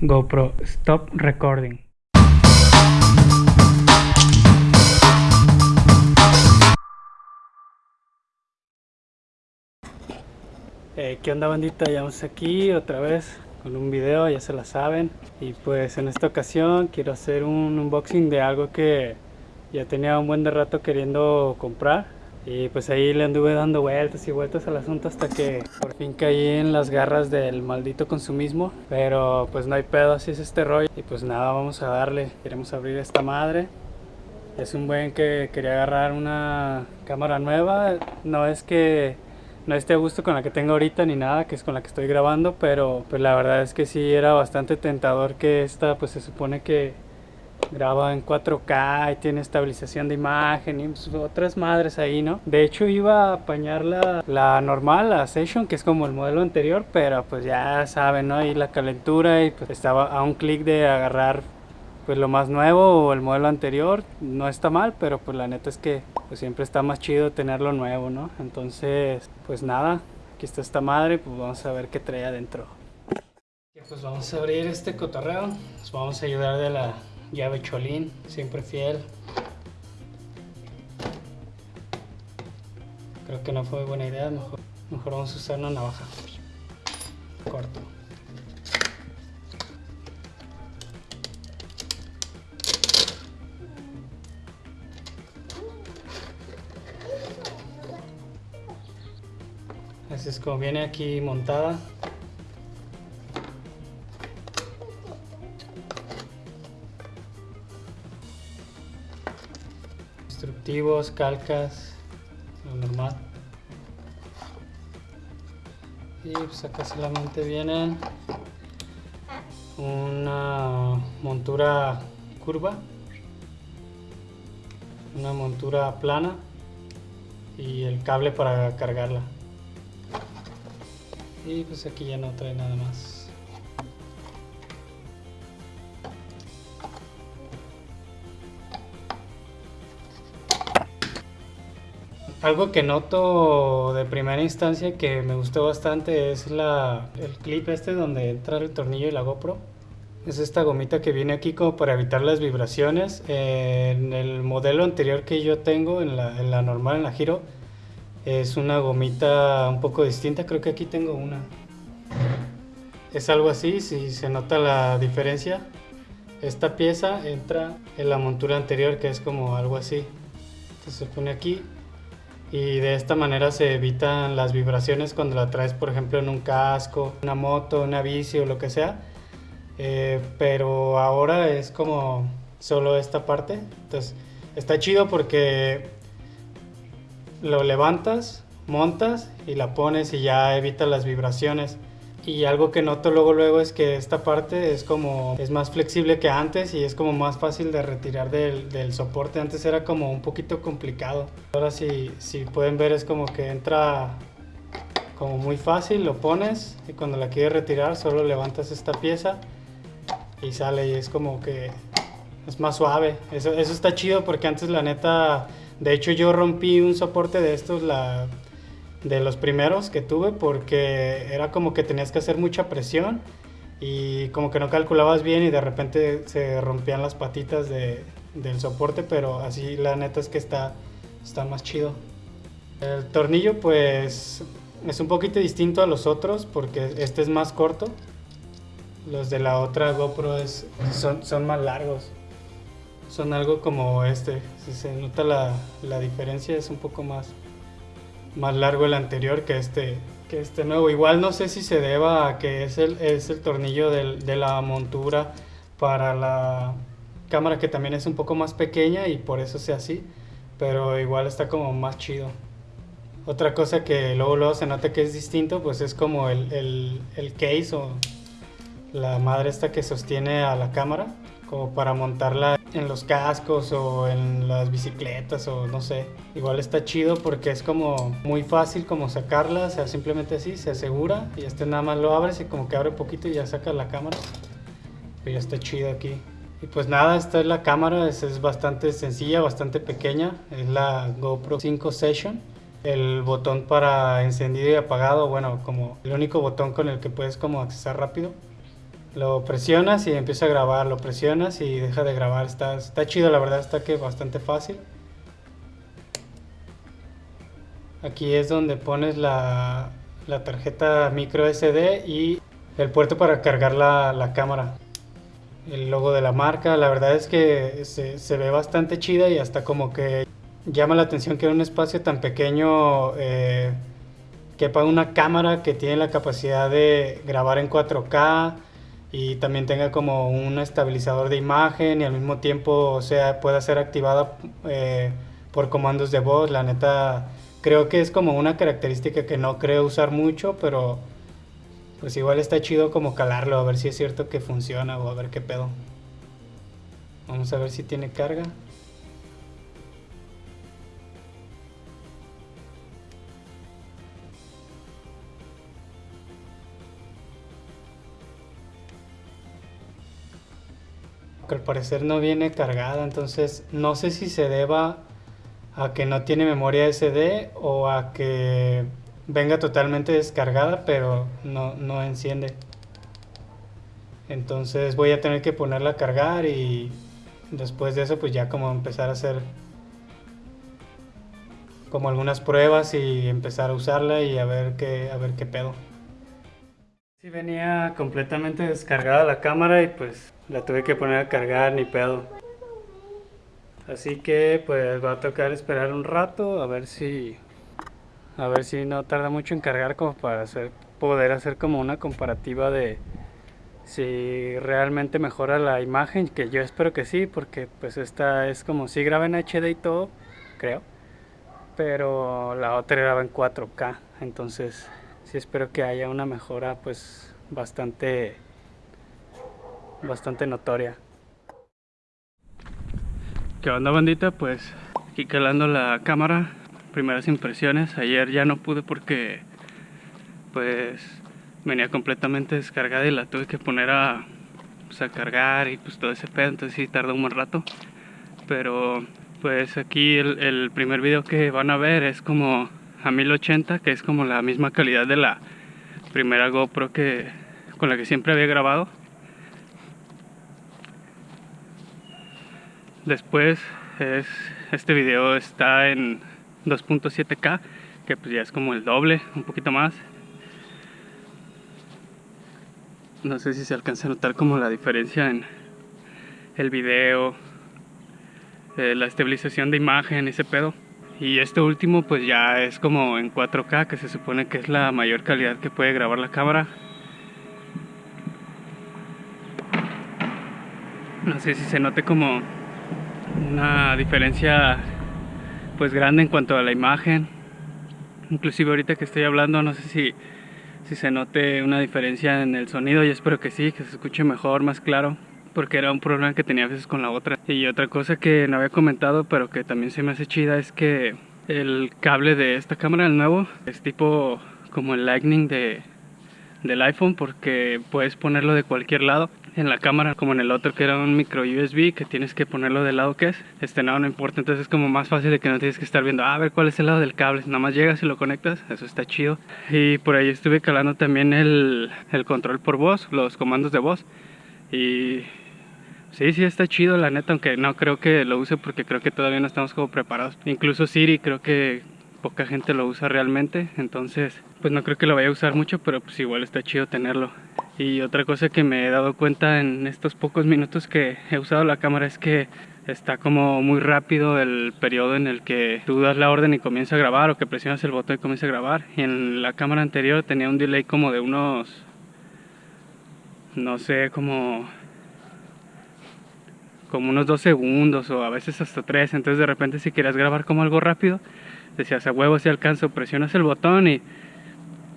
GoPro Stop Recording. Eh, ¿Qué onda bandita? Ya vamos aquí otra vez con un video, ya se la saben. Y pues en esta ocasión quiero hacer un unboxing de algo que ya tenía un buen de rato queriendo comprar. Y pues ahí le anduve dando vueltas y vueltas al asunto hasta que por fin caí en las garras del maldito consumismo. Pero pues no hay pedo, así es este rollo. Y pues nada, vamos a darle. Queremos abrir esta madre. Es un buen que quería agarrar una cámara nueva. No es que no esté a gusto con la que tengo ahorita ni nada, que es con la que estoy grabando, pero pues la verdad es que sí era bastante tentador que esta pues se supone que graba en 4K y tiene estabilización de imagen y pues, otras madres ahí, ¿no? De hecho iba a apañar la, la normal, la Session, que es como el modelo anterior, pero pues ya saben, ¿no? Ahí la calentura y pues estaba a un clic de agarrar pues lo más nuevo o el modelo anterior no está mal, pero pues la neta es que pues siempre está más chido tenerlo nuevo, ¿no? Entonces, pues nada, aquí está esta madre, pues vamos a ver qué trae adentro. Pues vamos a abrir este cotorreo, nos vamos a ayudar de la llave cholín, siempre fiel. Creo que no fue buena idea, mejor, mejor vamos a usar una navaja. Corto. Así es como viene aquí montada. Calcas, lo normal. Y pues acá solamente viene una montura curva, una montura plana y el cable para cargarla. Y pues aquí ya no trae nada más. Algo que noto de primera instancia que me gustó bastante es la, el clip este donde entra el tornillo y la GoPro. Es esta gomita que viene aquí como para evitar las vibraciones. En el modelo anterior que yo tengo, en la, en la normal, en la Giro, es una gomita un poco distinta, creo que aquí tengo una. Es algo así, si se nota la diferencia. Esta pieza entra en la montura anterior que es como algo así. Entonces se pone aquí y de esta manera se evitan las vibraciones cuando la traes por ejemplo en un casco, una moto, una bici o lo que sea. Eh, pero ahora es como solo esta parte. Entonces está chido porque lo levantas, montas y la pones y ya evita las vibraciones. Y algo que noto luego luego es que esta parte es como es más flexible que antes y es como más fácil de retirar del, del soporte. Antes era como un poquito complicado. Ahora si, si pueden ver es como que entra como muy fácil, lo pones y cuando la quieres retirar solo levantas esta pieza y sale y es como que es más suave. Eso, eso está chido porque antes la neta de hecho, yo rompí un soporte de estos, la, de los primeros que tuve, porque era como que tenías que hacer mucha presión y como que no calculabas bien y de repente se rompían las patitas de, del soporte, pero así la neta es que está, está más chido. El tornillo pues es un poquito distinto a los otros porque este es más corto. Los de la otra GoPro es, son, son más largos son algo como este. Si se nota la, la, diferencia, es un poco más, más largo el anterior que este, que este nuevo. Igual no sé si se deba a que es el, es el tornillo del, de la montura para la cámara que también es un poco más pequeña y por eso sea así. Pero igual está como más chido. Otra cosa que luego, luego se nota que es distinto, pues es como el, el, el case o la madre esta que sostiene a la cámara como para montarla en los cascos o en las bicicletas o no sé. Igual está chido porque es como muy fácil como sacarla, o sea, simplemente así, se asegura y este nada más lo abres y como que abre poquito y ya sacas la cámara. Pero ya está chido aquí. Y pues nada, esta es la cámara, es, es bastante sencilla, bastante pequeña, es la GoPro 5 Session. El botón para encendido y apagado, bueno, como el único botón con el que puedes como accesar rápido Lo presionas y empieza a grabar, lo presionas y deja de grabar. Está, está chido, la verdad está que bastante fácil. Aquí es donde pones la, la tarjeta micro SD y el puerto para cargar la, la, cámara. El logo de la marca, la verdad es que se, se, ve bastante chida y hasta como que llama la atención que en un espacio tan pequeño eh, quepa una cámara que tiene la capacidad de grabar en 4K y también tenga como un estabilizador de imagen y al mismo tiempo o sea, pueda ser activada eh, por comandos de voz. La neta creo que es como una característica que no creo usar mucho, pero pues igual está chido como calarlo, a ver si es cierto que funciona o a ver qué pedo. Vamos a ver si tiene carga. Que al parecer no viene cargada, entonces no sé si se deba a que no tiene memoria SD o a que venga totalmente descargada pero no, no enciende. Entonces voy a tener que ponerla a cargar y después de eso pues ya como empezar a hacer como algunas pruebas y empezar a usarla y a ver qué, a ver qué pedo. Sí venía completamente descargada la cámara y pues la tuve que poner a cargar ni pedo. Así que pues va a tocar esperar un rato a ver si a ver si no tarda mucho en cargar como para hacer, poder hacer como una comparativa de si realmente mejora la imagen, que yo espero que sí, porque pues esta es como si graba en HD y todo, creo, pero la otra graba en 4K, entonces sí espero que haya una mejora pues bastante bastante notoria. ¿Qué onda bandita? Pues aquí calando la cámara. Primeras impresiones. Ayer ya no pude porque pues venía completamente descargada y la tuve que poner a, pues, a cargar y pues todo ese pedo. Entonces sí tardó un buen rato. Pero pues aquí el, el primer video que van a ver es como a 1080 que es como la misma calidad de la primera GoPro que con la que siempre había grabado después es este video está en 2.7k que pues ya es como el doble un poquito más. No sé si se alcanza a notar como la diferencia en el video eh, la estabilización de imagen ese pedo. Y este último pues ya es como en 4K que se supone que es la mayor calidad que puede grabar la cámara. No sé si se note como una diferencia pues grande en cuanto a la imagen inclusive ahorita que estoy hablando no sé si, si se note una diferencia en el sonido y espero que sí, que se escuche mejor, más claro porque era un problema que tenía a veces con la otra. Y otra cosa que no había comentado, pero que también se me hace chida, es que el cable de esta cámara, el nuevo, es tipo como el Lightning de, del iPhone porque puedes ponerlo de cualquier lado en la cámara como en el otro que era un micro USB que tienes que ponerlo del lado que es. Este no, no importa. Entonces es como más fácil de que no tienes que estar viendo ah, a ver cuál es el lado del cable nada más llegas y lo conectas eso está chido. Y por ahí estuve calando también el, el control por voz los comandos de voz. Y Sí, sí, está chido la neta, aunque no creo que lo use porque creo que todavía no estamos como preparados. Incluso Siri creo que poca gente lo usa realmente, entonces pues no creo que lo vaya a usar mucho, pero pues igual está chido tenerlo. Y otra cosa que me he dado cuenta en estos pocos minutos que he usado la cámara es que está como muy rápido el periodo en el que tú das la orden y comienza a grabar o que presionas el botón y comienza a grabar. Y en la cámara anterior tenía un delay como de unos, no sé, como como unos dos segundos o a veces hasta tres. Entonces de repente si quieres grabar como algo rápido, decías a huevo si alcanzo, presionas el botón y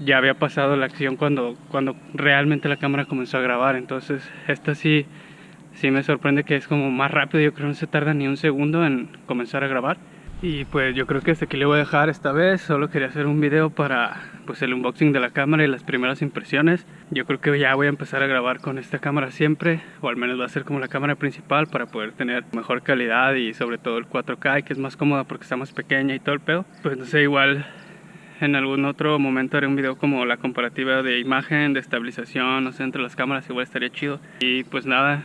ya había pasado la acción cuando, cuando realmente la cámara comenzó a grabar. Entonces esta sí, sí me sorprende que es como más rápido, yo creo que no se tarda ni un segundo en comenzar a grabar. Y pues yo creo que hasta aquí le voy a dejar esta vez, solo quería hacer un video para pues el unboxing de la cámara y las primeras impresiones. Yo creo que ya voy a empezar a grabar con esta cámara siempre, o al menos va a ser como la cámara principal para poder tener mejor calidad y sobre todo el 4K que es más cómoda porque está más pequeña y todo el pedo. Pues no sé, igual en algún otro momento haré un video como la comparativa de imagen, de estabilización, no sé, entre las cámaras, igual estaría chido. Y pues nada,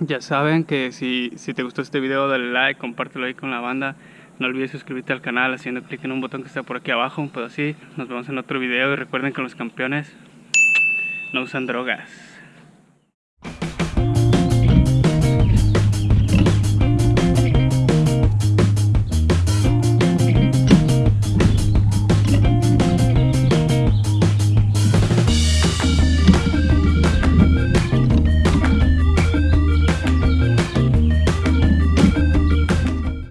ya saben que si, si te gustó este video, dale like, compártelo ahí con la banda. No olvides suscribirte al canal haciendo clic en un botón que está por aquí abajo, pedo así. Nos vemos en otro video y recuerden que los campeones no usan drogas.